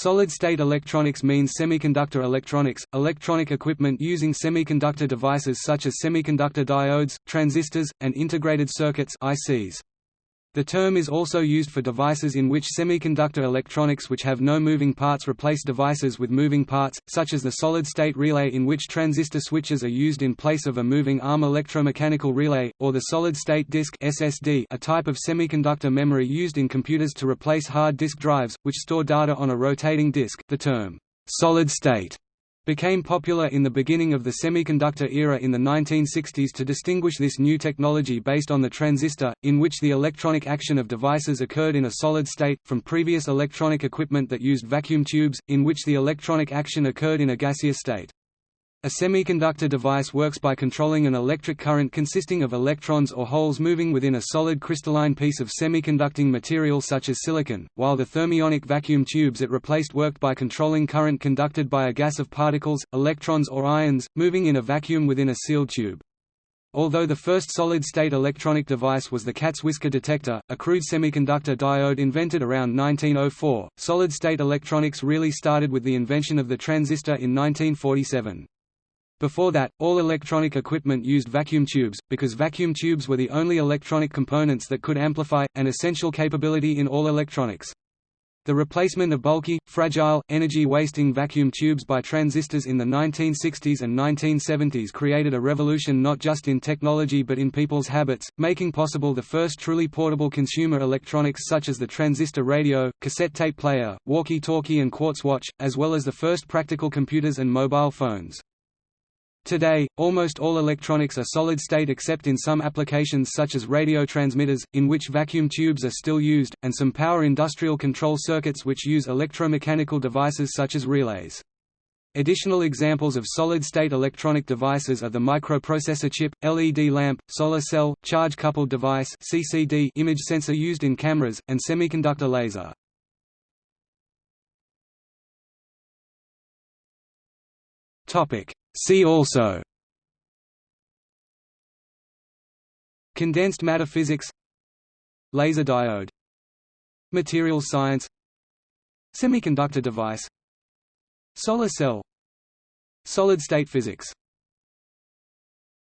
Solid-state electronics means semiconductor electronics, electronic equipment using semiconductor devices such as semiconductor diodes, transistors, and integrated circuits ICs. The term is also used for devices in which semiconductor electronics which have no moving parts replace devices with moving parts, such as the solid-state relay in which transistor switches are used in place of a moving arm electromechanical relay, or the solid-state disk SSD a type of semiconductor memory used in computers to replace hard disk drives, which store data on a rotating disk. The term, solid-state became popular in the beginning of the semiconductor era in the 1960s to distinguish this new technology based on the transistor, in which the electronic action of devices occurred in a solid state, from previous electronic equipment that used vacuum tubes, in which the electronic action occurred in a gaseous state. A semiconductor device works by controlling an electric current consisting of electrons or holes moving within a solid crystalline piece of semiconducting material such as silicon, while the thermionic vacuum tubes it replaced worked by controlling current conducted by a gas of particles, electrons or ions, moving in a vacuum within a sealed tube. Although the first solid-state electronic device was the cat's whisker detector, a crude semiconductor diode invented around 1904, solid-state electronics really started with the invention of the transistor in 1947. Before that, all electronic equipment used vacuum tubes, because vacuum tubes were the only electronic components that could amplify, an essential capability in all electronics. The replacement of bulky, fragile, energy-wasting vacuum tubes by transistors in the 1960s and 1970s created a revolution not just in technology but in people's habits, making possible the first truly portable consumer electronics such as the transistor radio, cassette tape player, walkie-talkie and quartz watch, as well as the first practical computers and mobile phones. Today, almost all electronics are solid-state except in some applications such as radio transmitters, in which vacuum tubes are still used, and some power industrial control circuits which use electromechanical devices such as relays. Additional examples of solid-state electronic devices are the microprocessor chip, LED lamp, solar cell, charge-coupled device CCD image sensor used in cameras, and semiconductor laser. See also. Condensed matter physics. Laser diode. Materials science. Semiconductor device. Solar cell. Solid-state physics